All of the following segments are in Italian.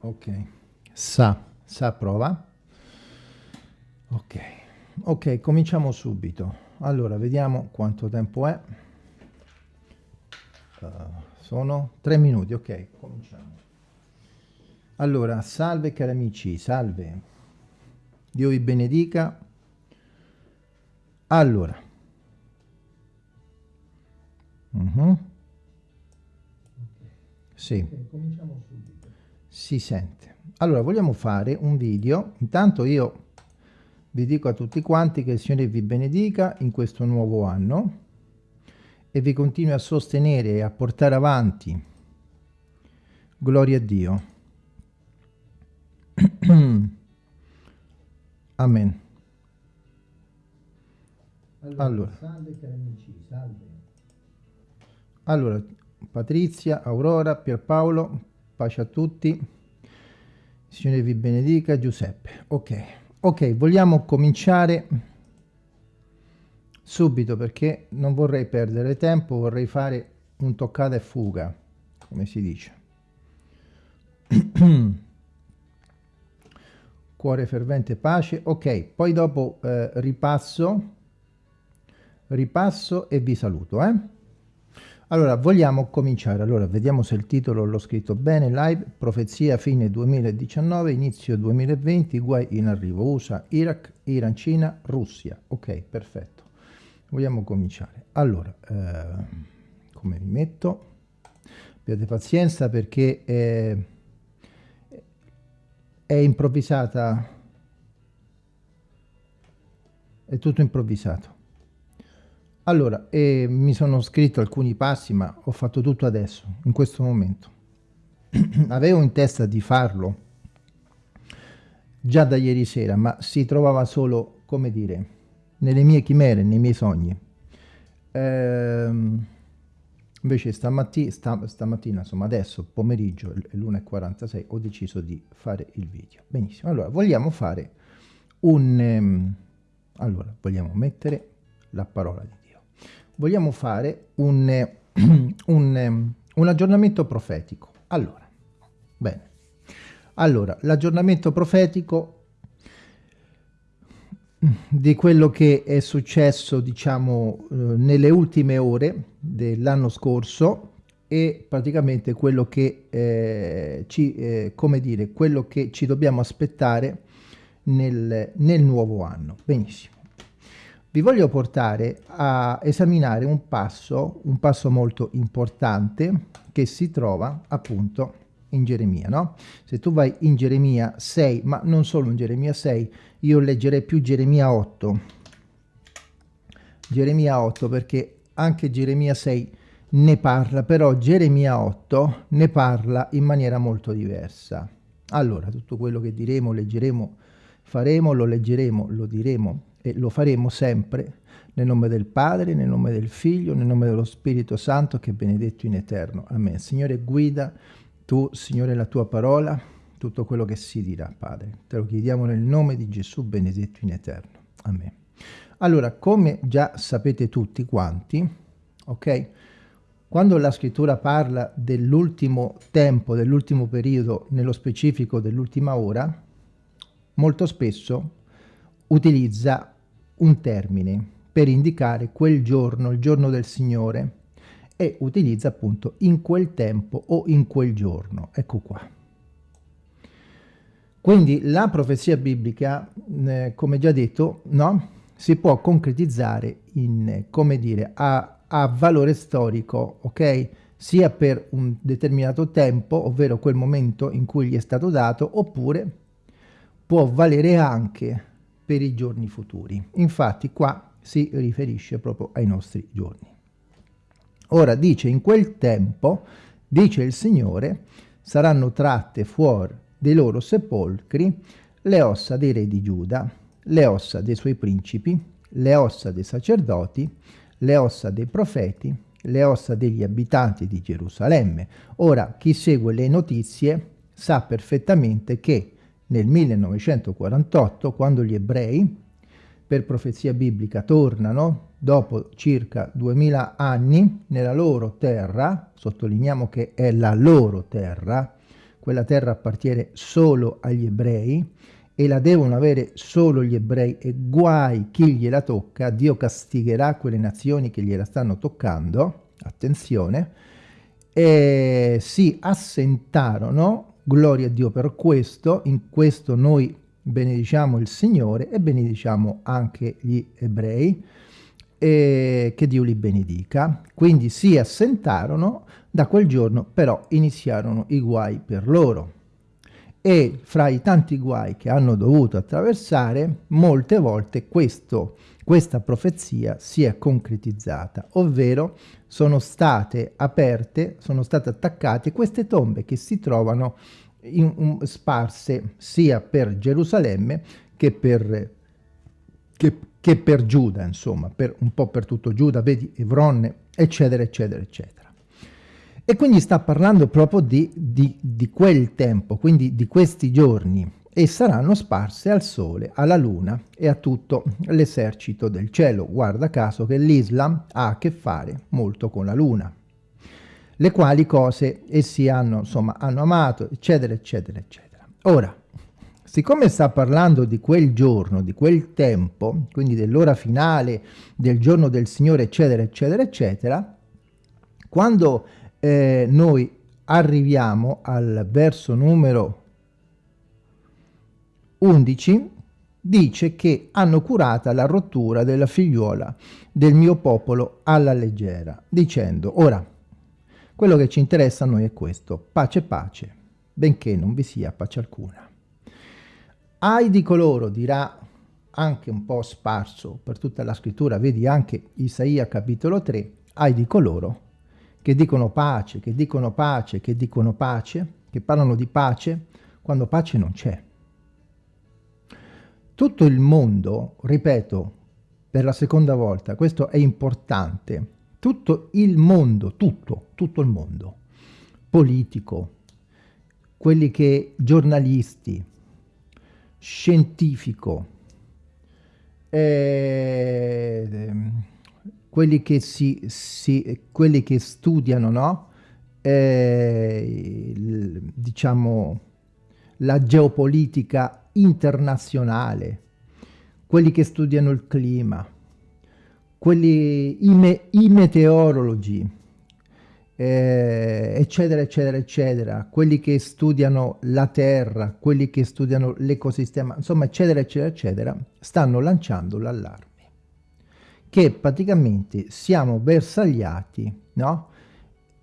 Ok. Sa, sa prova. Ok. Ok, cominciamo subito. Allora, vediamo quanto tempo è. Uh, sono tre minuti, ok, cominciamo. Allora, salve cari amici, salve. Dio vi benedica. Allora. Uh mhm. -huh. Sì. Okay, cominciamo subito. Si sente. Allora, vogliamo fare un video. Intanto io vi dico a tutti quanti che il Signore vi benedica in questo nuovo anno e vi continui a sostenere e a portare avanti. Gloria a Dio. Amen. Allora, allora. Salve cari amici, salve. Allora, Patrizia, Aurora, Pierpaolo, pace a tutti. Signore vi benedica, Giuseppe. Ok, ok, vogliamo cominciare subito perché non vorrei perdere tempo, vorrei fare un toccata e fuga, come si dice. Cuore fervente, pace. Ok, poi dopo eh, ripasso, ripasso e vi saluto, eh? Allora, vogliamo cominciare. Allora, vediamo se il titolo l'ho scritto bene. Live, profezia fine 2019, inizio 2020, guai in arrivo. USA, Iraq, Iran, Cina, Russia. Ok, perfetto. Vogliamo cominciare. Allora, eh, come mi metto? Abbiate pazienza perché è, è improvvisata, è tutto improvvisato. Allora, eh, mi sono scritto alcuni passi, ma ho fatto tutto adesso, in questo momento. Avevo in testa di farlo già da ieri sera, ma si trovava solo, come dire, nelle mie chimere, nei miei sogni. Ehm, invece stamattina, sta, stamattina, insomma adesso, pomeriggio, l'1.46, ho deciso di fare il video. Benissimo, allora, vogliamo fare un... Um, allora, vogliamo mettere la parola di vogliamo fare un, un, un aggiornamento profetico. Allora, bene. Allora, l'aggiornamento profetico di quello che è successo, diciamo, eh, nelle ultime ore dell'anno scorso e praticamente quello che eh, ci, eh, come dire, quello che ci dobbiamo aspettare nel, nel nuovo anno. Benissimo vi voglio portare a esaminare un passo, un passo molto importante che si trova appunto in Geremia, no? Se tu vai in Geremia 6, ma non solo in Geremia 6, io leggerei più Geremia 8. Geremia 8 perché anche Geremia 6 ne parla, però Geremia 8 ne parla in maniera molto diversa. Allora, tutto quello che diremo, leggeremo, faremo, lo leggeremo, lo diremo e lo faremo sempre nel nome del Padre, nel nome del Figlio, nel nome dello Spirito Santo che è benedetto in eterno. Amen. Signore, guida tu, Signore, la tua parola, tutto quello che si dirà, Padre. Te lo chiediamo nel nome di Gesù benedetto in eterno. Amen. Allora, come già sapete tutti quanti, ok? Quando la scrittura parla dell'ultimo tempo, dell'ultimo periodo, nello specifico dell'ultima ora, molto spesso utilizza un termine per indicare quel giorno, il giorno del Signore, e utilizza appunto in quel tempo o in quel giorno. Ecco qua. Quindi la profezia biblica, eh, come già detto, no? si può concretizzare in, come dire, a, a valore storico, ok? Sia per un determinato tempo, ovvero quel momento in cui gli è stato dato, oppure può valere anche per i giorni futuri. Infatti qua si riferisce proprio ai nostri giorni. Ora dice in quel tempo, dice il Signore, saranno tratte fuori dei loro sepolcri le ossa dei re di Giuda, le ossa dei suoi principi, le ossa dei sacerdoti, le ossa dei profeti, le ossa degli abitanti di Gerusalemme. Ora, chi segue le notizie sa perfettamente che nel 1948, quando gli ebrei, per profezia biblica, tornano dopo circa 2000 anni nella loro terra, sottolineiamo che è la loro terra, quella terra appartiene solo agli ebrei e la devono avere solo gli ebrei e guai chi gliela tocca, Dio castigherà quelle nazioni che gliela stanno toccando, attenzione, e si assentarono, gloria a Dio per questo, in questo noi benediciamo il Signore e benediciamo anche gli ebrei, e che Dio li benedica. Quindi si assentarono, da quel giorno però iniziarono i guai per loro. E fra i tanti guai che hanno dovuto attraversare, molte volte questo, questa profezia si è concretizzata, ovvero sono state aperte, sono state attaccate queste tombe che si trovano in, um, sparse sia per Gerusalemme che per, che, che per Giuda, insomma, per, un po' per tutto Giuda, vedi Evronne, eccetera, eccetera, eccetera. E quindi sta parlando proprio di, di, di quel tempo, quindi di questi giorni, e saranno sparse al sole, alla luna e a tutto l'esercito del cielo. Guarda caso che l'Islam ha a che fare molto con la luna le quali cose essi hanno, insomma, hanno amato, eccetera, eccetera, eccetera. Ora, siccome sta parlando di quel giorno, di quel tempo, quindi dell'ora finale, del giorno del Signore, eccetera, eccetera, eccetera, quando eh, noi arriviamo al verso numero 11, dice che hanno curata la rottura della figliuola del mio popolo alla leggera, dicendo, ora, quello che ci interessa a noi è questo, pace pace, benché non vi sia pace alcuna. Ai di coloro, dirà anche un po' sparso per tutta la scrittura, vedi anche Isaia capitolo 3, ai di coloro che dicono pace, che dicono pace, che dicono pace, che parlano di pace, quando pace non c'è. Tutto il mondo, ripeto per la seconda volta, questo è importante, tutto il mondo, tutto, tutto il mondo, politico, quelli che giornalisti, scientifico, eh, quelli, che si, si, quelli che studiano, no? Eh, il, diciamo, la geopolitica internazionale, quelli che studiano il clima, quelli, i, me, i meteorologi, eh, eccetera, eccetera, eccetera, quelli che studiano la Terra, quelli che studiano l'ecosistema, insomma, eccetera, eccetera, eccetera, stanno lanciando l'allarme. Che praticamente siamo bersagliati, no?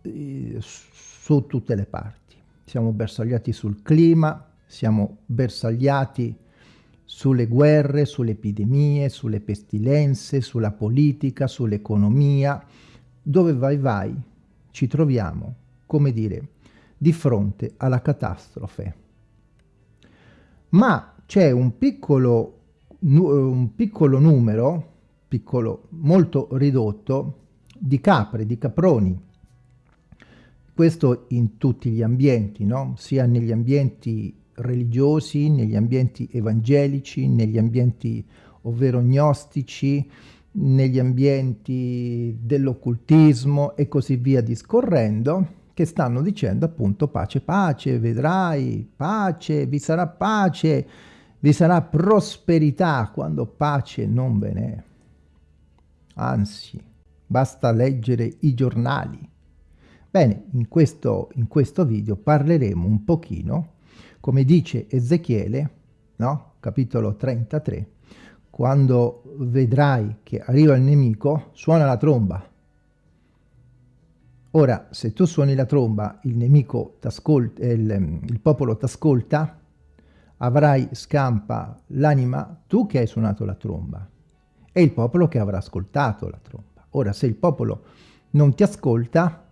Eh, su tutte le parti. Siamo bersagliati sul clima, siamo bersagliati sulle guerre, sulle epidemie, sulle pestilenze, sulla politica, sull'economia. Dove vai vai ci troviamo, come dire, di fronte alla catastrofe. Ma c'è un piccolo, un piccolo numero, piccolo, molto ridotto, di capre, di caproni. Questo in tutti gli ambienti, no? sia negli ambienti religiosi, negli ambienti evangelici, negli ambienti ovvero gnostici, negli ambienti dell'occultismo e così via discorrendo, che stanno dicendo appunto pace, pace, vedrai, pace, vi sarà pace, vi sarà prosperità, quando pace non ve n'è. Anzi, basta leggere i giornali. Bene, in questo, in questo video parleremo un pochino come dice Ezechiele, no? capitolo 33, quando vedrai che arriva il nemico, suona la tromba. Ora, se tu suoni la tromba, il nemico t'ascolta, il, il popolo t'ascolta, avrai scampa l'anima tu che hai suonato la tromba e il popolo che avrà ascoltato la tromba. Ora, se il popolo non ti ascolta,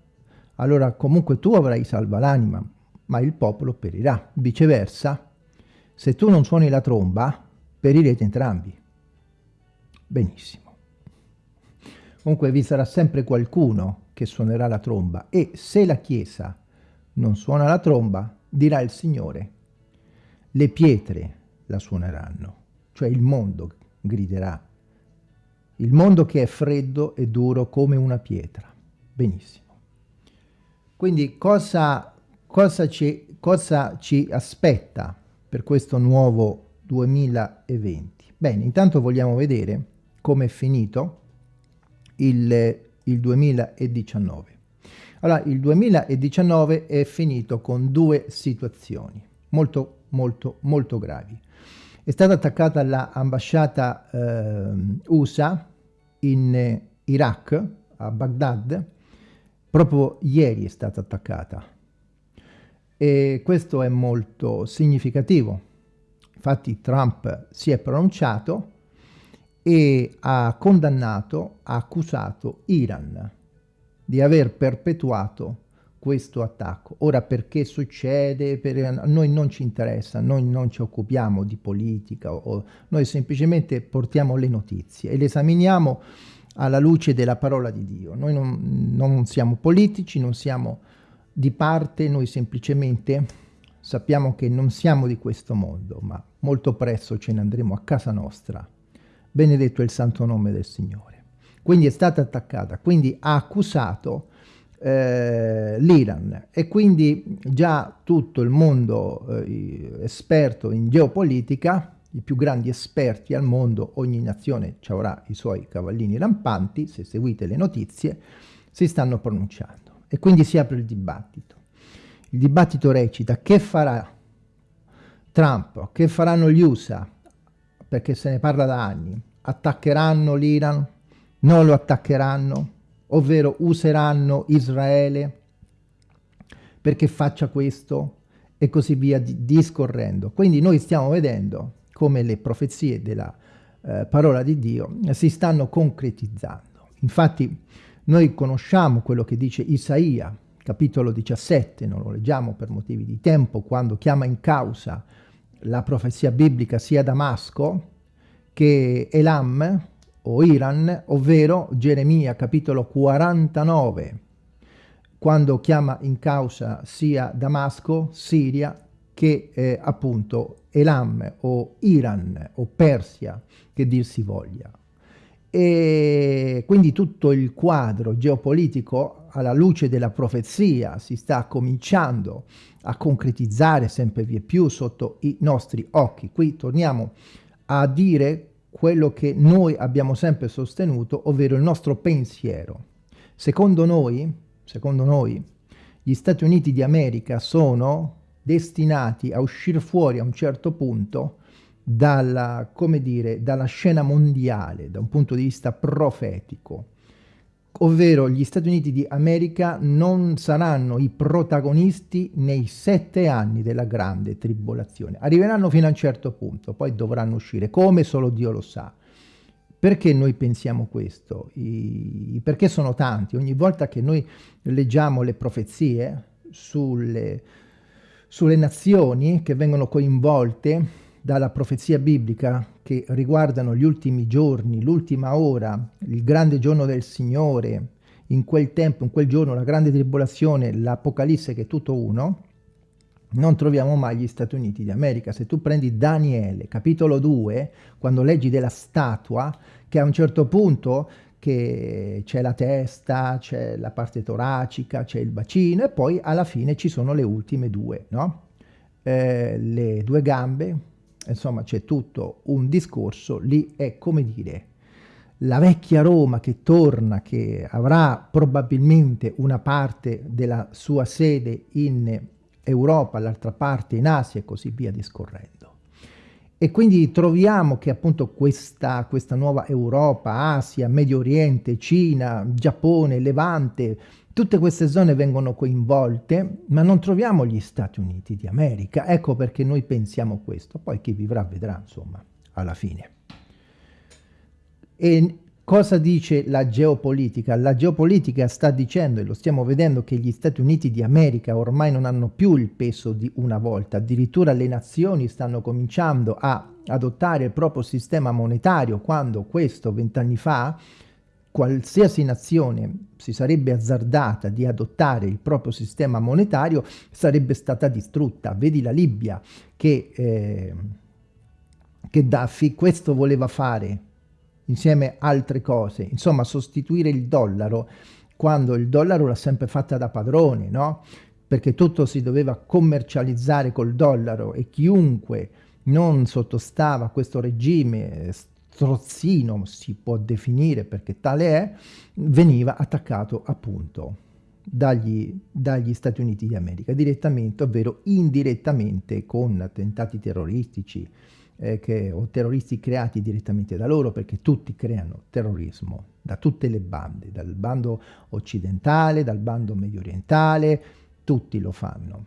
allora comunque tu avrai salva l'anima, ma il popolo perirà. Viceversa, se tu non suoni la tromba, perirete entrambi. Benissimo. Comunque vi sarà sempre qualcuno che suonerà la tromba e se la Chiesa non suona la tromba, dirà il Signore, le pietre la suoneranno, cioè il mondo griderà. Il mondo che è freddo e duro come una pietra. Benissimo. Quindi cosa cosa ci, cosa ci aspetta per questo nuovo 2020? Bene, intanto vogliamo vedere come è finito il, il 2019. Allora, il 2019 è finito con due situazioni molto, molto, molto gravi. È stata attaccata l'ambasciata eh, USA in Iraq, a Baghdad, proprio ieri è stata attaccata. E questo è molto significativo. Infatti Trump si è pronunciato e ha condannato, ha accusato Iran di aver perpetuato questo attacco. Ora perché succede? Per, noi non ci interessa, noi non ci occupiamo di politica, o, noi semplicemente portiamo le notizie e le esaminiamo alla luce della parola di Dio. Noi non, non siamo politici, non siamo di parte, noi semplicemente sappiamo che non siamo di questo mondo, ma molto presto ce ne andremo a casa nostra. Benedetto è il santo nome del Signore. Quindi è stata attaccata, quindi ha accusato eh, l'Iran e quindi già tutto il mondo eh, esperto in geopolitica i più grandi esperti al mondo, ogni nazione avrà i suoi cavallini rampanti, se seguite le notizie, si stanno pronunciando. E quindi si apre il dibattito. Il dibattito recita che farà Trump, che faranno gli USA, perché se ne parla da anni, attaccheranno l'Iran, non lo attaccheranno, ovvero useranno Israele perché faccia questo e così via discorrendo. Quindi noi stiamo vedendo come le profezie della eh, parola di Dio si stanno concretizzando. Infatti noi conosciamo quello che dice Isaia, capitolo 17, non lo leggiamo per motivi di tempo, quando chiama in causa la profezia biblica sia Damasco che Elam o Iran, ovvero Geremia capitolo 49, quando chiama in causa sia Damasco, Siria, che eh, appunto Elam o Iran o Persia, che dir si voglia. E quindi tutto il quadro geopolitico alla luce della profezia si sta cominciando a concretizzare sempre più, più sotto i nostri occhi. Qui torniamo a dire quello che noi abbiamo sempre sostenuto, ovvero il nostro pensiero. Secondo noi, secondo noi, gli Stati Uniti di America sono destinati a uscire fuori a un certo punto dalla, come dire, dalla scena mondiale, da un punto di vista profetico, ovvero gli Stati Uniti di America non saranno i protagonisti nei sette anni della grande tribolazione. Arriveranno fino a un certo punto, poi dovranno uscire, come solo Dio lo sa. Perché noi pensiamo questo? I, perché sono tanti. Ogni volta che noi leggiamo le profezie sulle, sulle nazioni che vengono coinvolte dalla profezia biblica che riguardano gli ultimi giorni, l'ultima ora, il grande giorno del Signore, in quel tempo, in quel giorno, la grande tribolazione, l'Apocalisse che è tutto uno, non troviamo mai gli Stati Uniti d'America. Se tu prendi Daniele, capitolo 2, quando leggi della statua, che a un certo punto c'è la testa, c'è la parte toracica, c'è il bacino e poi alla fine ci sono le ultime due, no? Eh, le due gambe, insomma c'è tutto un discorso, lì è come dire la vecchia Roma che torna, che avrà probabilmente una parte della sua sede in Europa, l'altra parte in Asia e così via discorrendo. E quindi troviamo che appunto questa, questa nuova Europa, Asia, Medio Oriente, Cina, Giappone, Levante, tutte queste zone vengono coinvolte, ma non troviamo gli Stati Uniti di America. Ecco perché noi pensiamo questo. Poi chi vivrà vedrà, insomma, alla fine. E Cosa dice la geopolitica? La geopolitica sta dicendo, e lo stiamo vedendo, che gli Stati Uniti di America ormai non hanno più il peso di una volta, addirittura le nazioni stanno cominciando a adottare il proprio sistema monetario, quando questo vent'anni fa qualsiasi nazione si sarebbe azzardata di adottare il proprio sistema monetario sarebbe stata distrutta. Vedi la Libia che, eh, che Daffy questo voleva fare insieme altre cose, insomma sostituire il dollaro quando il dollaro l'ha sempre fatta da padrone, no? perché tutto si doveva commercializzare col dollaro e chiunque non sottostava a questo regime strozzino, si può definire perché tale è, veniva attaccato appunto dagli, dagli Stati Uniti d'America, direttamente, ovvero indirettamente con attentati terroristici eh, che, o terroristi creati direttamente da loro, perché tutti creano terrorismo, da tutte le bande, dal bando occidentale, dal bando medio orientale, tutti lo fanno.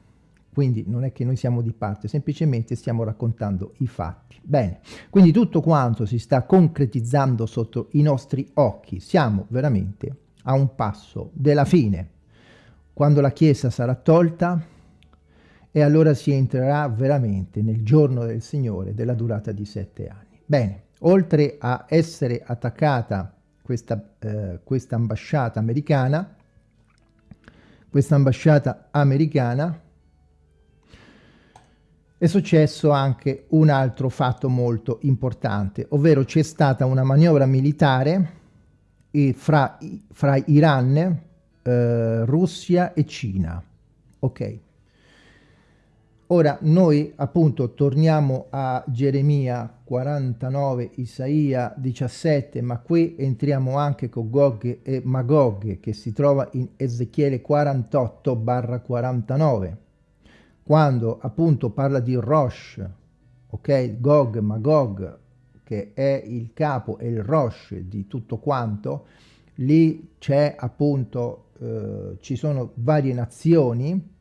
Quindi non è che noi siamo di parte, semplicemente stiamo raccontando i fatti. Bene, quindi tutto quanto si sta concretizzando sotto i nostri occhi, siamo veramente a un passo della fine. Quando la Chiesa sarà tolta, e allora si entrerà veramente nel giorno del Signore della durata di sette anni. Bene, oltre a essere attaccata questa, eh, questa ambasciata americana, questa ambasciata americana è successo anche un altro fatto molto importante, ovvero c'è stata una manovra militare fra, fra Iran, eh, Russia e Cina. Ok. Ora noi appunto torniamo a Geremia 49, Isaia 17, ma qui entriamo anche con Gog e Magog che si trova in Ezechiele 48 barra 49 quando appunto parla di Rosh, ok, Gog, Magog, che è il capo e il Rosh di tutto quanto, lì c'è appunto, eh, ci sono varie nazioni,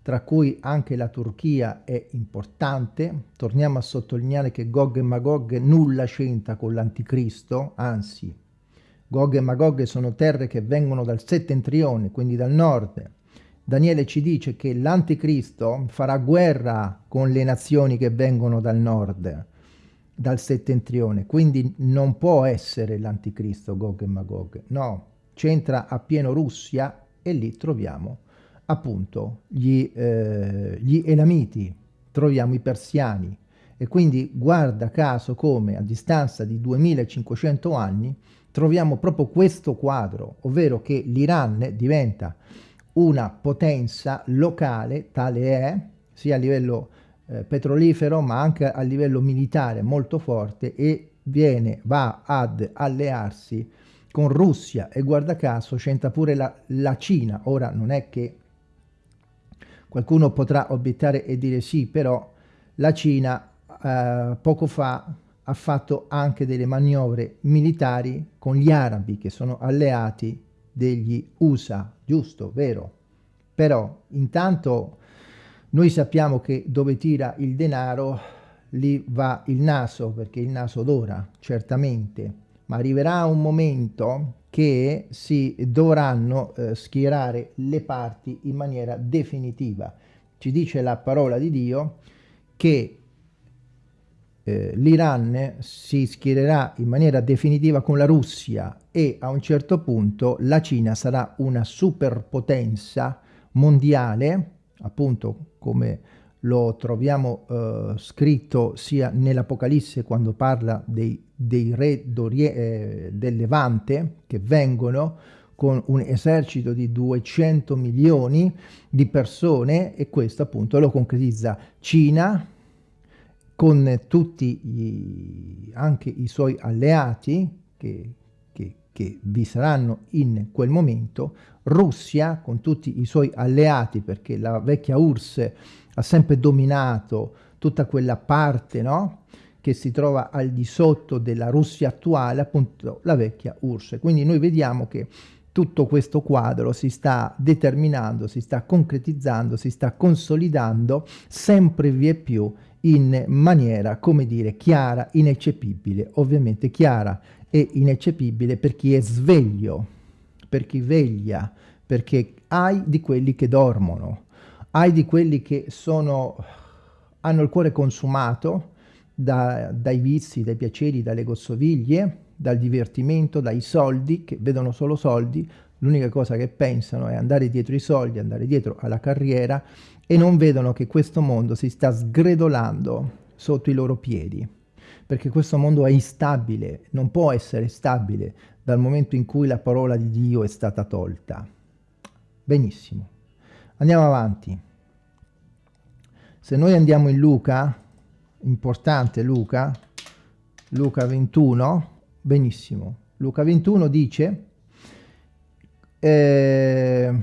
tra cui anche la Turchia è importante. Torniamo a sottolineare che Gog e Magog nulla c'entra con l'Anticristo, anzi, Gog e Magog sono terre che vengono dal settentrione, quindi dal nord, Daniele ci dice che l'anticristo farà guerra con le nazioni che vengono dal nord, dal settentrione, quindi non può essere l'anticristo Gog e Magog, no, c'entra a pieno Russia e lì troviamo appunto gli, eh, gli Elamiti, troviamo i persiani. E quindi guarda caso come a distanza di 2500 anni troviamo proprio questo quadro, ovvero che l'Iran diventa una potenza locale, tale è, sia a livello eh, petrolifero ma anche a livello militare molto forte e viene, va ad allearsi con Russia e guarda caso c'entra pure la, la Cina. Ora non è che qualcuno potrà obiettare e dire sì, però la Cina eh, poco fa ha fatto anche delle manovre militari con gli arabi che sono alleati degli USA, giusto, vero? Però intanto noi sappiamo che dove tira il denaro lì va il naso, perché il naso odora, certamente, ma arriverà un momento che si dovranno eh, schierare le parti in maniera definitiva. Ci dice la parola di Dio che eh, l'Iran si schiererà in maniera definitiva con la Russia e a un certo punto la Cina sarà una superpotenza mondiale, appunto come lo troviamo eh, scritto sia nell'Apocalisse quando parla dei, dei re eh, del Levante che vengono con un esercito di 200 milioni di persone e questo appunto lo concretizza Cina, con tutti i, anche i suoi alleati che, che, che vi saranno in quel momento, Russia con tutti i suoi alleati, perché la vecchia URSS ha sempre dominato tutta quella parte, no? che si trova al di sotto della Russia attuale, appunto la vecchia URSS. Quindi noi vediamo che tutto questo quadro si sta determinando, si sta concretizzando, si sta consolidando sempre via più in maniera, come dire, chiara, ineccepibile. Ovviamente chiara e ineccepibile per chi è sveglio, per chi veglia, perché hai di quelli che dormono, hai di quelli che sono, hanno il cuore consumato da, dai vizi, dai piaceri, dalle gossoviglie, dal divertimento, dai soldi, che vedono solo soldi, l'unica cosa che pensano è andare dietro i soldi, andare dietro alla carriera e non vedono che questo mondo si sta sgredolando sotto i loro piedi, perché questo mondo è instabile, non può essere stabile dal momento in cui la parola di Dio è stata tolta. Benissimo. Andiamo avanti. Se noi andiamo in Luca, importante Luca, Luca 21, benissimo. Luca 21 dice, eh,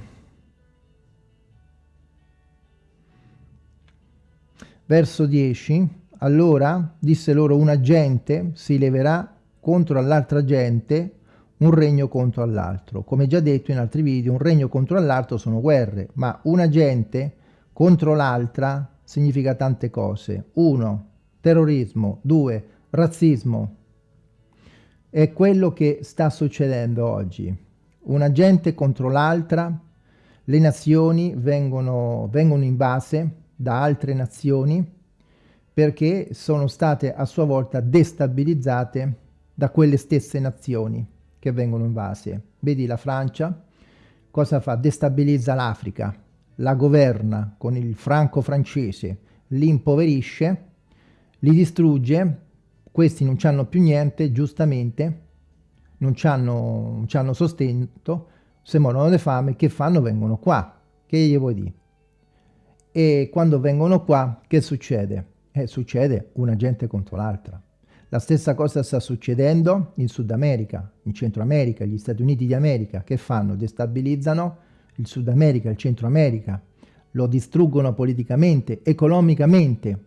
verso 10, allora disse loro una gente si leverà contro all'altra gente un regno contro all'altro. Come già detto in altri video, un regno contro l'altro sono guerre, ma una gente contro l'altra significa tante cose. Uno, terrorismo. Due, razzismo. È quello che sta succedendo oggi. Una gente contro l'altra, le nazioni vengono, vengono invase da altre nazioni perché sono state a sua volta destabilizzate da quelle stesse nazioni che vengono invase. Vedi la Francia, cosa fa? Destabilizza l'Africa, la governa con il franco francese, li impoverisce, li distrugge, questi non hanno più niente, giustamente, non hanno sostento, se morono di fame, che fanno? Vengono qua. Che gli vuoi dire? E quando vengono qua, che succede? Eh, succede una gente contro l'altra. La stessa cosa sta succedendo in Sud America, in Centro America, gli Stati Uniti di America. Che fanno? Destabilizzano il Sud America, il Centro America, lo distruggono politicamente, economicamente.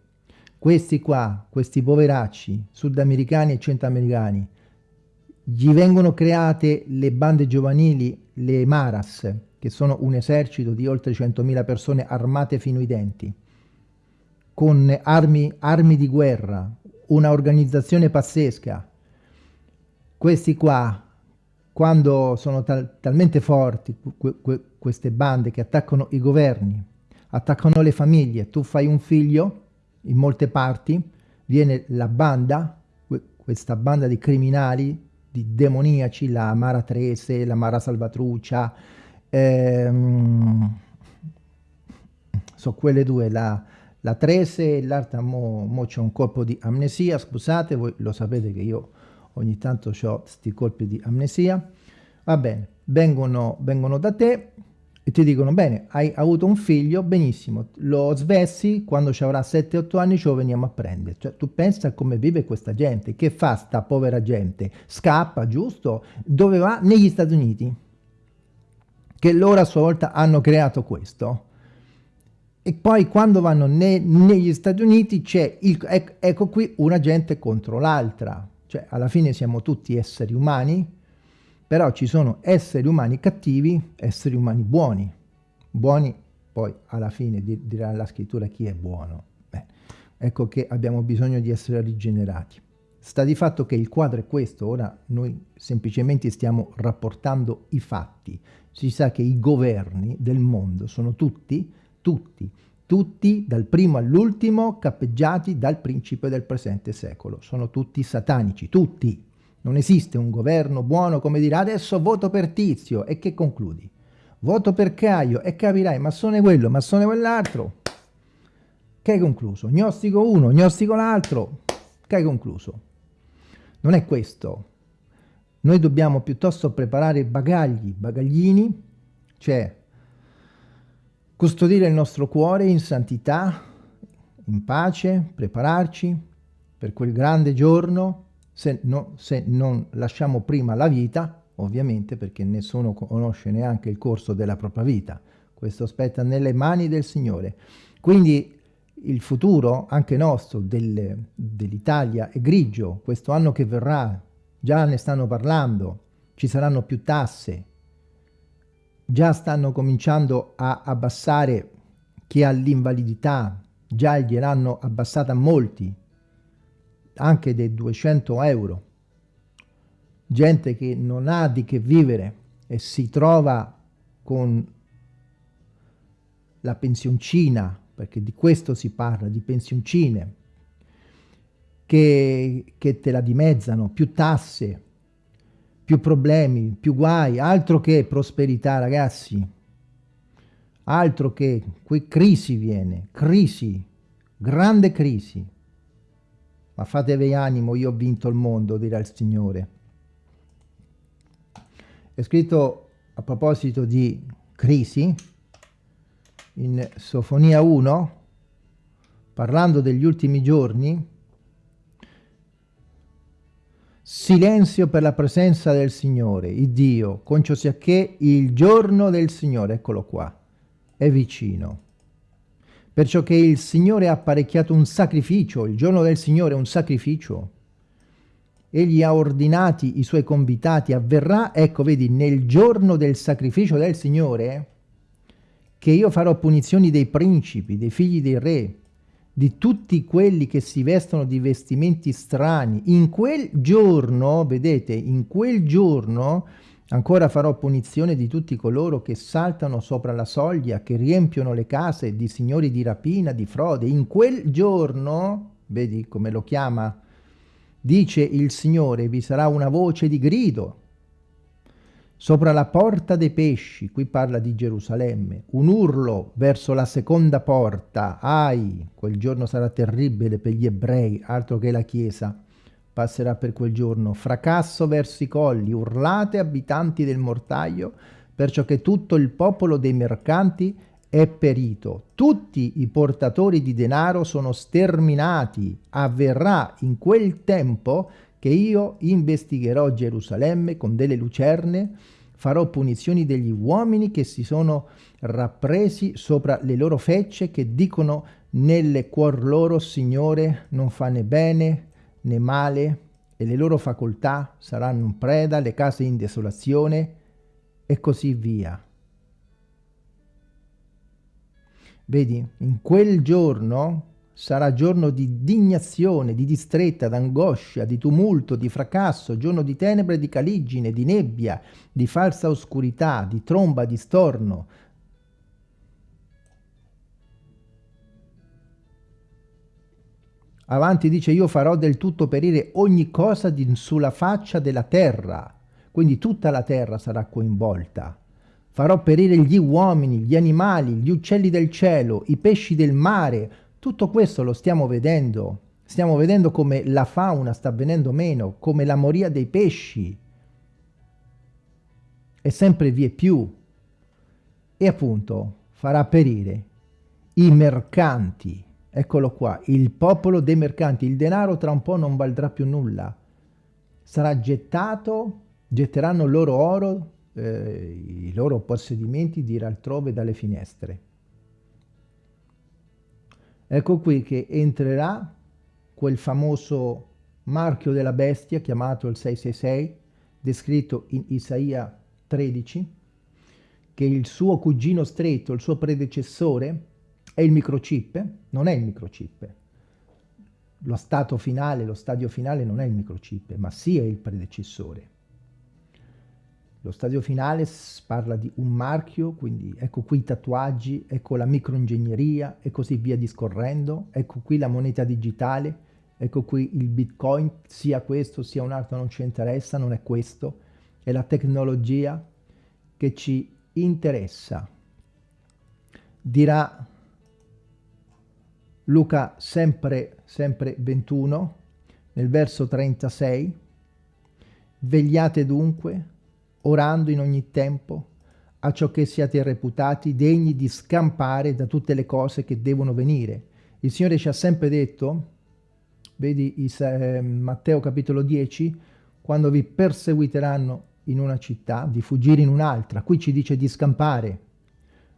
Questi qua, questi poveracci sudamericani e centroamericani, gli vengono create le bande giovanili, le Maras, che sono un esercito di oltre 100.000 persone armate fino ai denti, con armi, armi di guerra, una organizzazione pazzesca. Questi qua, quando sono tal talmente forti, que que queste bande che attaccano i governi, attaccano le famiglie, tu fai un figlio, in molte parti, viene la banda, questa banda di criminali, di demoniaci, la Mara Trese, la Mara Salvatruccia, ehm, so quelle due, la, la Trese e l'altra mo, mo c'è un colpo di amnesia, scusate, voi lo sapete che io ogni tanto ho questi colpi di amnesia, va bene, vengono, vengono da te e ti dicono, bene, hai avuto un figlio, benissimo, lo svessi, quando ci avrà 7-8 anni ce lo veniamo a prendere. Cioè, tu pensa come vive questa gente, che fa sta povera gente? Scappa, giusto? Dove va? Negli Stati Uniti, che loro a sua volta hanno creato questo. E poi quando vanno ne, negli Stati Uniti c'è, ecco, ecco qui, una gente contro l'altra, cioè alla fine siamo tutti esseri umani, però ci sono esseri umani cattivi, esseri umani buoni, buoni poi alla fine dirà la scrittura chi è buono, Beh, ecco che abbiamo bisogno di essere rigenerati. Sta di fatto che il quadro è questo, ora noi semplicemente stiamo rapportando i fatti, si sa che i governi del mondo sono tutti tutti, tutti dal primo all'ultimo cappeggiati dal principe del presente secolo. Sono tutti satanici, tutti. Non esiste un governo buono come dire adesso voto per Tizio e che concludi? Voto per Caio e capirai ma sono quello, ma sono quell'altro. Che hai concluso? Gnostico uno, gnostico l'altro. Che hai concluso? Non è questo. Noi dobbiamo piuttosto preparare bagagli, bagaglini, cioè custodire il nostro cuore in santità, in pace, prepararci per quel grande giorno, se, no, se non lasciamo prima la vita, ovviamente perché nessuno conosce neanche il corso della propria vita, questo spetta nelle mani del Signore. Quindi il futuro, anche nostro, del, dell'Italia è grigio, questo anno che verrà, già ne stanno parlando, ci saranno più tasse, già stanno cominciando a abbassare chi ha l'invalidità, già gliel'hanno abbassata molti, anche dei 200 euro. Gente che non ha di che vivere e si trova con la pensioncina, perché di questo si parla, di pensioncine, che, che te la dimezzano, più tasse, più problemi, più guai, altro che prosperità ragazzi, altro che, qui crisi viene, crisi, grande crisi, ma fatevi animo, io ho vinto il mondo, dirà il Signore. È scritto a proposito di crisi, in Sofonia 1, parlando degli ultimi giorni, silenzio per la presenza del Signore, il Dio, concio sia che il giorno del Signore, eccolo qua, è vicino. Perciò che il Signore ha apparecchiato un sacrificio, il giorno del Signore è un sacrificio. Egli ha ordinati i suoi convitati, avverrà, ecco vedi, nel giorno del sacrificio del Signore, che io farò punizioni dei principi, dei figli dei re, di tutti quelli che si vestono di vestimenti strani. In quel giorno, vedete, in quel giorno Ancora farò punizione di tutti coloro che saltano sopra la soglia, che riempiono le case di signori di rapina, di frode. In quel giorno, vedi come lo chiama, dice il Signore, vi sarà una voce di grido sopra la porta dei pesci, qui parla di Gerusalemme, un urlo verso la seconda porta, ai, quel giorno sarà terribile per gli ebrei, altro che la Chiesa, passerà per quel giorno, fracasso verso i colli, urlate abitanti del mortaio, perciò che tutto il popolo dei mercanti è perito. Tutti i portatori di denaro sono sterminati. Avverrà in quel tempo che io investigherò Gerusalemme con delle lucerne, farò punizioni degli uomini che si sono rappresi sopra le loro fecce, che dicono nelle cuor loro, Signore, non fa né bene né male, e le loro facoltà saranno in preda, le case in desolazione, e così via. Vedi, in quel giorno sarà giorno di indignazione, di distretta, d'angoscia, di tumulto, di fracasso, giorno di tenebre, di caligine, di nebbia, di falsa oscurità, di tromba, di storno, Avanti dice io farò del tutto perire ogni cosa di, sulla faccia della terra, quindi tutta la terra sarà coinvolta. Farò perire gli uomini, gli animali, gli uccelli del cielo, i pesci del mare, tutto questo lo stiamo vedendo. Stiamo vedendo come la fauna sta venendo meno, come la moria dei pesci. E sempre vie più. E appunto farà perire i mercanti, Eccolo qua, il popolo dei mercanti, il denaro tra un po' non valdrà più nulla. Sarà gettato, getteranno loro oro, eh, i loro possedimenti di altrove dalle finestre. Ecco qui che entrerà quel famoso marchio della bestia chiamato il 666, descritto in Isaia 13, che il suo cugino stretto, il suo predecessore, è il microchip? Non è il microchip. Lo stato finale, lo stadio finale non è il microchip, ma sì è il predecessore. Lo stadio finale parla di un marchio, quindi ecco qui i tatuaggi, ecco la microingegneria e così via discorrendo, ecco qui la moneta digitale, ecco qui il bitcoin, sia questo sia un altro non ci interessa, non è questo, è la tecnologia che ci interessa. Dirà Luca sempre, sempre 21, nel verso 36, vegliate dunque, orando in ogni tempo, a ciò che siate reputati degni di scampare da tutte le cose che devono venire. Il Signore ci ha sempre detto, vedi eh, Matteo capitolo 10, quando vi perseguiteranno in una città, di fuggire in un'altra. Qui ci dice di scampare.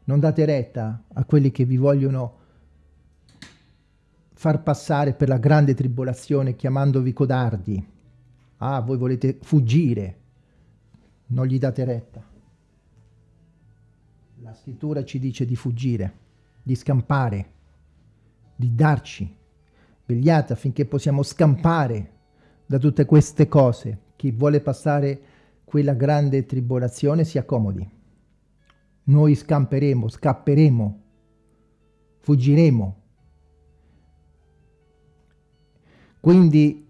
Non date retta a quelli che vi vogliono far passare per la grande tribolazione chiamandovi codardi. Ah, voi volete fuggire, non gli date retta. La scrittura ci dice di fuggire, di scampare, di darci. Vegliate affinché possiamo scampare da tutte queste cose. Chi vuole passare quella grande tribolazione si accomodi. Noi scamperemo, scapperemo, fuggiremo Quindi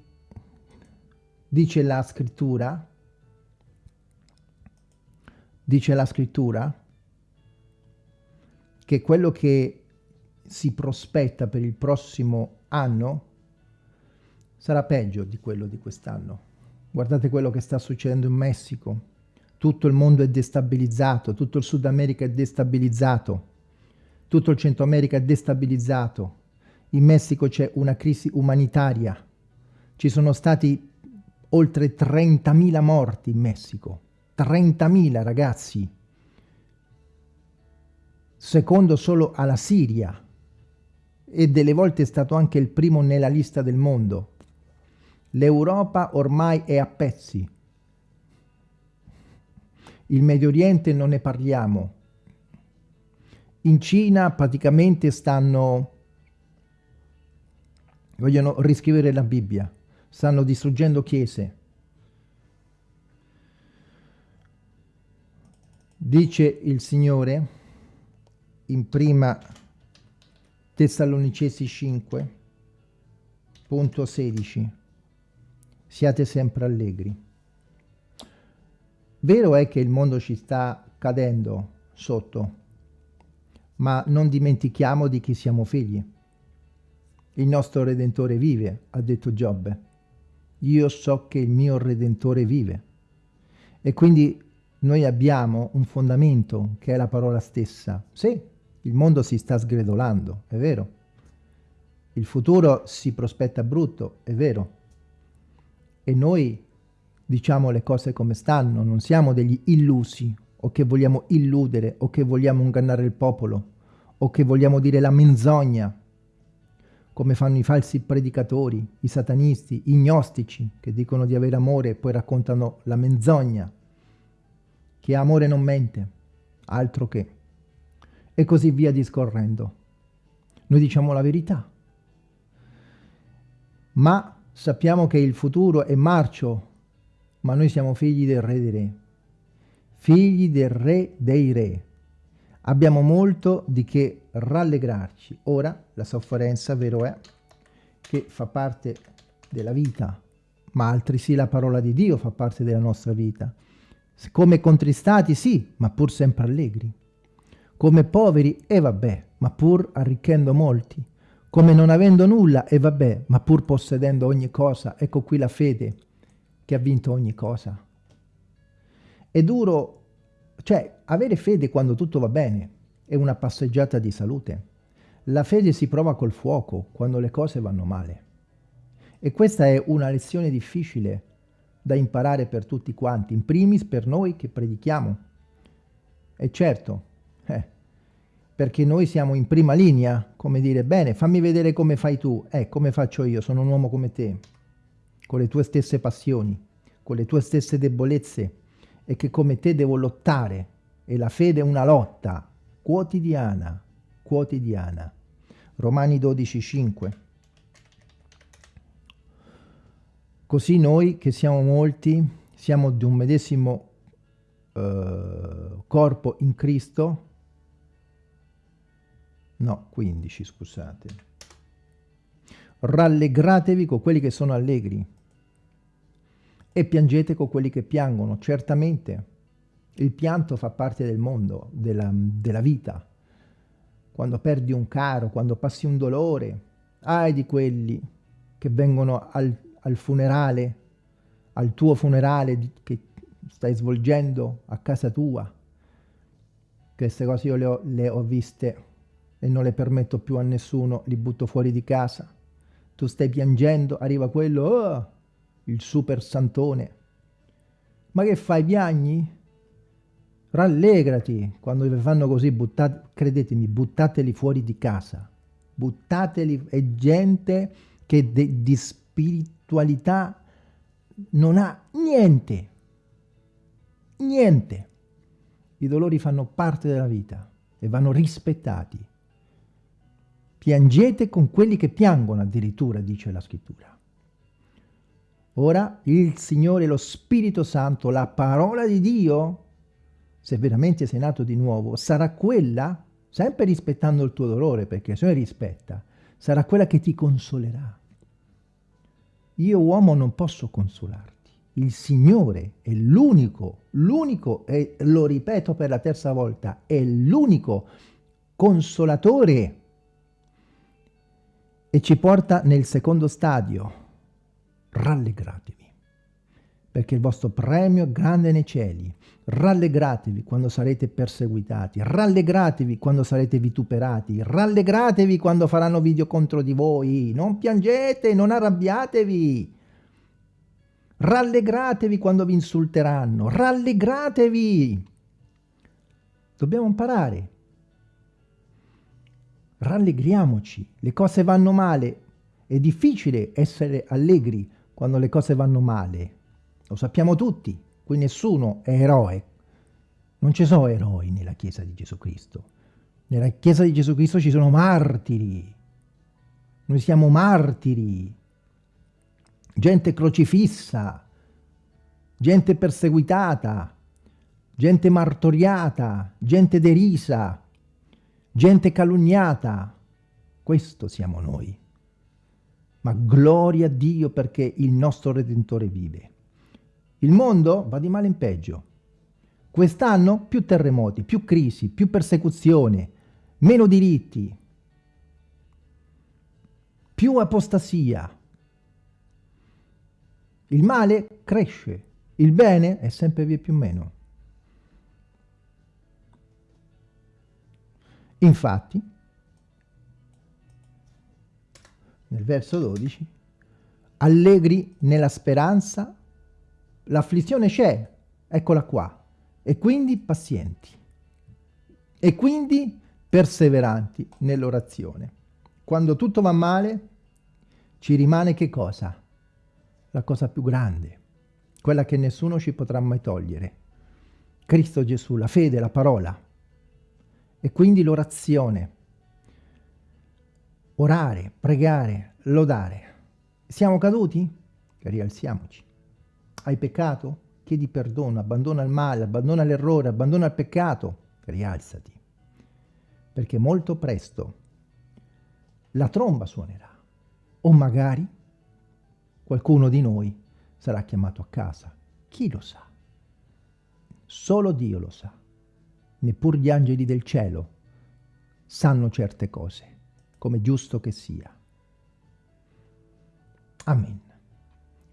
dice la scrittura, dice la scrittura, che quello che si prospetta per il prossimo anno sarà peggio di quello di quest'anno. Guardate quello che sta succedendo in Messico. Tutto il mondo è destabilizzato, tutto il Sud America è destabilizzato. tutto il Centro America è destabilizzato, in Messico c'è una crisi umanitaria, ci sono stati oltre 30.000 morti in Messico, 30.000 ragazzi, secondo solo alla Siria, e delle volte è stato anche il primo nella lista del mondo. L'Europa ormai è a pezzi. Il Medio Oriente non ne parliamo. In Cina praticamente stanno... vogliono riscrivere la Bibbia. Stanno distruggendo chiese. Dice il Signore in prima Tessalonicesi 5, punto 16. Siate sempre allegri. Vero è che il mondo ci sta cadendo sotto, ma non dimentichiamo di chi siamo figli. Il nostro Redentore vive, ha detto Giobbe. Io so che il mio Redentore vive. E quindi noi abbiamo un fondamento che è la parola stessa. Sì, il mondo si sta sgredolando, è vero. Il futuro si prospetta brutto, è vero. E noi diciamo le cose come stanno, non siamo degli illusi o che vogliamo illudere o che vogliamo ingannare il popolo o che vogliamo dire la menzogna come fanno i falsi predicatori, i satanisti, i gnostici che dicono di avere amore e poi raccontano la menzogna. Ha amore non mente, altro che e così via discorrendo. Noi diciamo la verità, ma sappiamo che il futuro è marcio, ma noi siamo figli del re dei re, figli del re dei re. Abbiamo molto di che rallegrarci. Ora la sofferenza, vero è, che fa parte della vita, ma altresì la parola di Dio fa parte della nostra vita. Come contristati, sì, ma pur sempre allegri come poveri e vabbè, ma pur arricchendo molti, come non avendo nulla e vabbè, ma pur possedendo ogni cosa, ecco qui la fede che ha vinto ogni cosa. È duro, cioè avere fede quando tutto va bene è una passeggiata di salute. La fede si prova col fuoco quando le cose vanno male. E questa è una lezione difficile da imparare per tutti quanti, in primis per noi che predichiamo. E certo, eh, perché noi siamo in prima linea, come dire, bene, fammi vedere come fai tu, eh, come faccio io, sono un uomo come te, con le tue stesse passioni, con le tue stesse debolezze, e che come te devo lottare, e la fede è una lotta quotidiana, quotidiana. Romani 12, 5. Così noi, che siamo molti, siamo di un medesimo eh, corpo in Cristo, no, 15 scusate, rallegratevi con quelli che sono allegri e piangete con quelli che piangono, certamente il pianto fa parte del mondo, della, della vita, quando perdi un caro, quando passi un dolore, ai di quelli che vengono al, al funerale, al tuo funerale che stai svolgendo a casa tua. Queste cose io le ho, le ho viste e non le permetto più a nessuno, li butto fuori di casa. Tu stai piangendo, arriva quello, oh, il super santone. Ma che fai, piagni? Rallegrati, quando vi fanno così, buttate, credetemi, buttateli fuori di casa. Buttateli, è gente che di spiritualità non ha niente. Niente. I dolori fanno parte della vita e vanno rispettati. Piangete con quelli che piangono addirittura, dice la scrittura. Ora il Signore, lo Spirito Santo, la parola di Dio, se veramente sei nato di nuovo, sarà quella, sempre rispettando il tuo dolore, perché se non rispetta, sarà quella che ti consolerà. Io uomo non posso consolarti. Il Signore è l'unico, l'unico, e lo ripeto per la terza volta, è l'unico consolatore. E ci porta nel secondo stadio, rallegratevi, perché il vostro premio è grande nei cieli. Rallegratevi quando sarete perseguitati, rallegratevi quando sarete vituperati, rallegratevi quando faranno video contro di voi, non piangete, non arrabbiatevi. Rallegratevi quando vi insulteranno, rallegratevi. Dobbiamo imparare. Rallegriamoci, le cose vanno male. È difficile essere allegri quando le cose vanno male. Lo sappiamo tutti, qui nessuno è eroe. Non ci sono eroi nella Chiesa di Gesù Cristo. Nella Chiesa di Gesù Cristo ci sono martiri. Noi siamo martiri. Gente crocifissa, gente perseguitata, gente martoriata, gente derisa, gente calunniata. Questo siamo noi. Ma gloria a Dio perché il nostro Redentore vive. Il mondo va di male in peggio. Quest'anno più terremoti, più crisi, più persecuzione, meno diritti, più apostasia. Il male cresce, il bene è sempre via più meno. Infatti, nel verso 12, allegri nella speranza, l'afflizione c'è, eccola qua, e quindi pazienti, e quindi perseveranti nell'orazione. Quando tutto va male, ci rimane che cosa? La cosa più grande, quella che nessuno ci potrà mai togliere. Cristo Gesù, la fede, la parola, e quindi l'orazione. Orare, pregare, lodare. Siamo caduti? Rialziamoci. Hai peccato? Chiedi perdono, abbandona il male, abbandona l'errore, abbandona il peccato. Rialzati. Perché molto presto la tromba suonerà. O magari qualcuno di noi sarà chiamato a casa. Chi lo sa? Solo Dio lo sa neppur gli angeli del cielo sanno certe cose, come giusto che sia. Amen.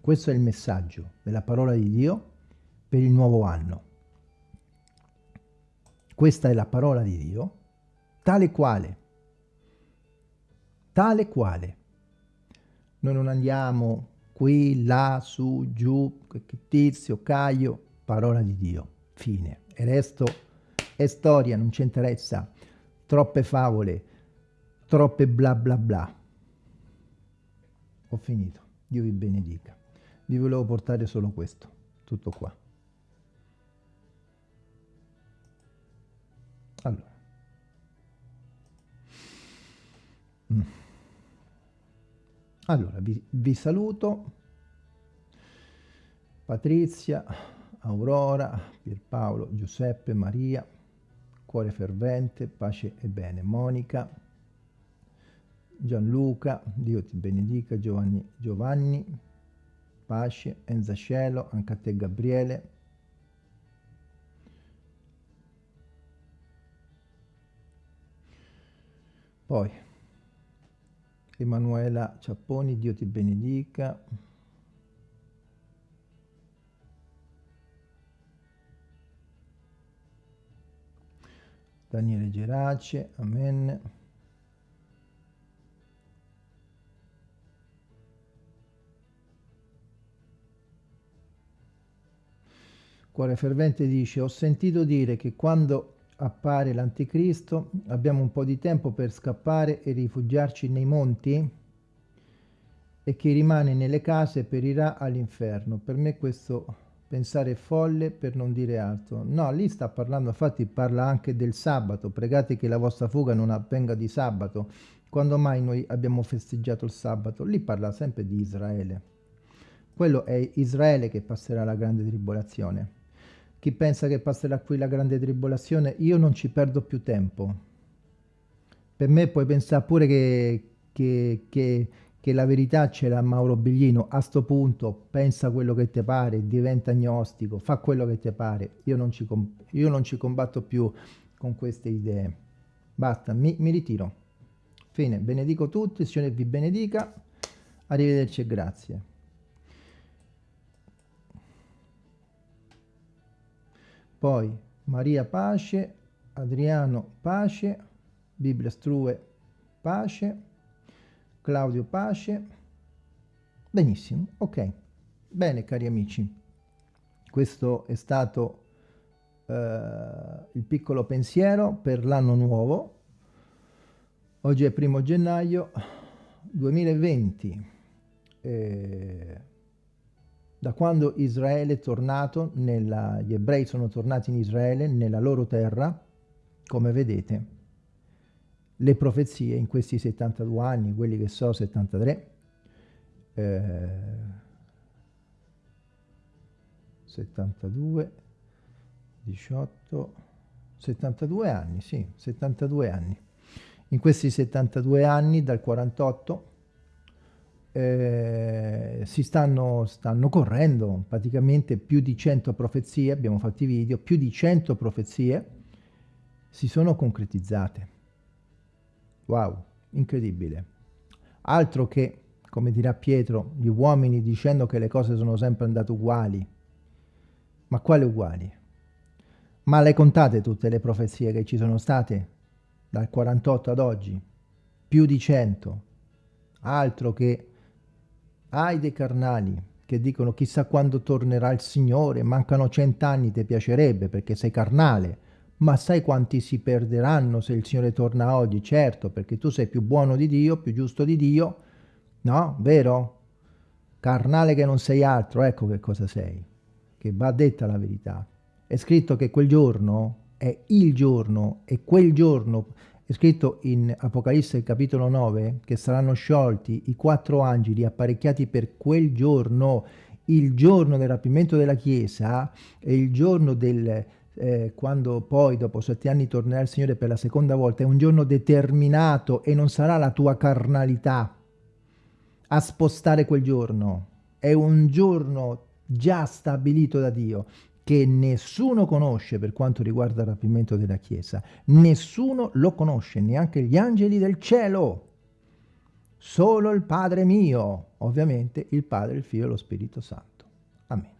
Questo è il messaggio della parola di Dio per il nuovo anno. Questa è la parola di Dio, tale quale, tale quale. Noi non andiamo qui, là, su, giù, tizio, caio, parola di Dio, fine. E resto è storia, non ci interessa. Troppe favole, troppe bla bla bla. Ho finito. Dio vi benedica. Vi volevo portare solo questo. Tutto qua. Allora. Mm. Allora, vi, vi saluto. Patrizia, Aurora, Pierpaolo, Giuseppe, Maria, cuore fervente, pace e bene. Monica, Gianluca, Dio ti benedica, Giovanni, Giovanni, pace, Enza Cielo, anche a te Gabriele. Poi, Emanuela Ciapponi, Dio ti benedica. Daniele Gerace, Amen. Cuore fervente dice, ho sentito dire che quando appare l'anticristo abbiamo un po' di tempo per scappare e rifugiarci nei monti e chi rimane nelle case perirà all'inferno. Per me questo pensare folle per non dire altro. No, lì sta parlando, infatti parla anche del sabato, pregate che la vostra fuga non avvenga di sabato. Quando mai noi abbiamo festeggiato il sabato? Lì parla sempre di Israele. Quello è Israele che passerà la grande tribolazione. Chi pensa che passerà qui la grande tribolazione, io non ci perdo più tempo. Per me puoi pensare pure che, che, che che la verità ce l'ha Mauro Biglino, a sto punto pensa quello che ti pare, diventa agnostico, fa quello che ti pare, io non ci, io non ci combatto più con queste idee. Basta, mi, mi ritiro. Fine, benedico tutti, il Signore vi benedica, arrivederci e grazie. Poi Maria pace, Adriano pace, Bibbia Strue pace, Claudio pace, benissimo, ok, bene cari amici, questo è stato eh, il piccolo pensiero per l'anno nuovo, oggi è primo gennaio 2020, eh, da quando Israele è tornato, nella, gli ebrei sono tornati in Israele, nella loro terra, come vedete, le profezie in questi 72 anni, quelli che so 73, eh, 72, 18, 72 anni, sì, 72 anni. In questi 72 anni, dal 48, eh, si stanno, stanno correndo praticamente più di 100 profezie, abbiamo fatto i video, più di 100 profezie si sono concretizzate. Wow, incredibile. Altro che, come dirà Pietro, gli uomini dicendo che le cose sono sempre andate uguali. Ma quale uguali? Ma le contate tutte le profezie che ci sono state dal 48 ad oggi? Più di 100. Altro che hai dei carnali che dicono chissà quando tornerà il Signore, mancano cent'anni, ti piacerebbe perché sei carnale, ma sai quanti si perderanno se il Signore torna oggi? Certo, perché tu sei più buono di Dio, più giusto di Dio, no? Vero? Carnale che non sei altro, ecco che cosa sei, che va detta la verità. È scritto che quel giorno è il giorno e quel giorno è scritto in Apocalisse capitolo 9 che saranno sciolti i quattro angeli apparecchiati per quel giorno, il giorno del rapimento della Chiesa e il giorno del, eh, quando poi dopo sette anni tornerà il Signore per la seconda volta, è un giorno determinato e non sarà la tua carnalità a spostare quel giorno, è un giorno già stabilito da Dio che nessuno conosce per quanto riguarda il rapimento della Chiesa. Nessuno lo conosce, neanche gli angeli del cielo. Solo il Padre mio, ovviamente il Padre, il Figlio e lo Spirito Santo. Amen.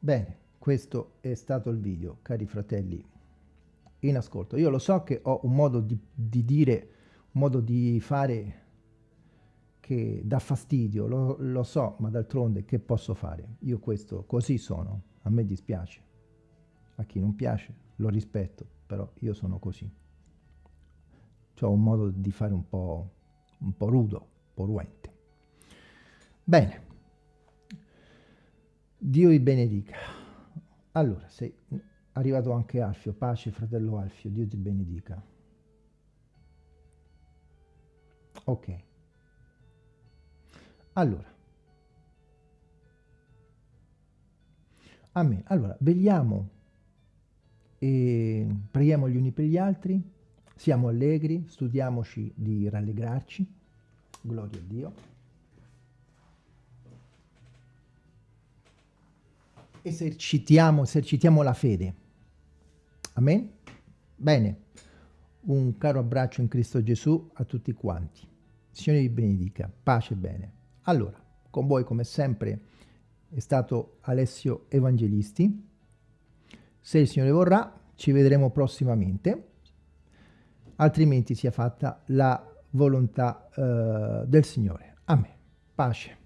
Bene, questo è stato il video, cari fratelli, in ascolto. Io lo so che ho un modo di, di dire, un modo di fare che dà fastidio, lo, lo so, ma d'altronde che posso fare? Io questo, così sono, a me dispiace. A chi non piace lo rispetto, però io sono così. Ho un modo di fare un po', un po' rudo, un po' ruente. Bene. Dio vi benedica. Allora, sei arrivato anche Alfio, pace fratello Alfio, Dio ti benedica. Ok. Allora, Amen. Allora, vegliamo e preghiamo gli uni per gli altri, siamo allegri, studiamoci di rallegrarci, gloria a Dio. Esercitiamo, esercitiamo la fede. Amen? Bene, un caro abbraccio in Cristo Gesù a tutti quanti. Signore vi benedica, pace e bene. Allora, con voi come sempre è stato Alessio Evangelisti. Se il Signore vorrà, ci vedremo prossimamente, altrimenti sia fatta la volontà uh, del Signore. Amen. Pace.